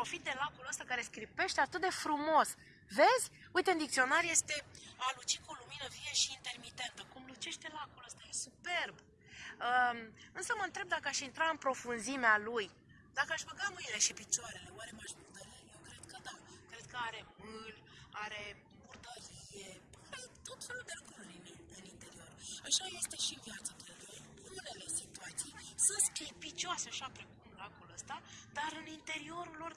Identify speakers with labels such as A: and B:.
A: profit de lacul ăsta care scripește atât de frumos. Vezi? Uite, în dicționar este a luci cu lumină vie și intermitentă. Cum lucește lacul ăsta, e superb. Um, însă mă întreb dacă aș intra în profunzimea lui, dacă aș băga mâinile și picioarele, oare m-aș murdări? Eu cred că da. Cred că are mâl, are murdărie, are tot felul de lucruri în, în interior. Așa este și în viața de. În unele situații sunt sclipicioase, așa precum lacul ăsta, dar în interiorul lor,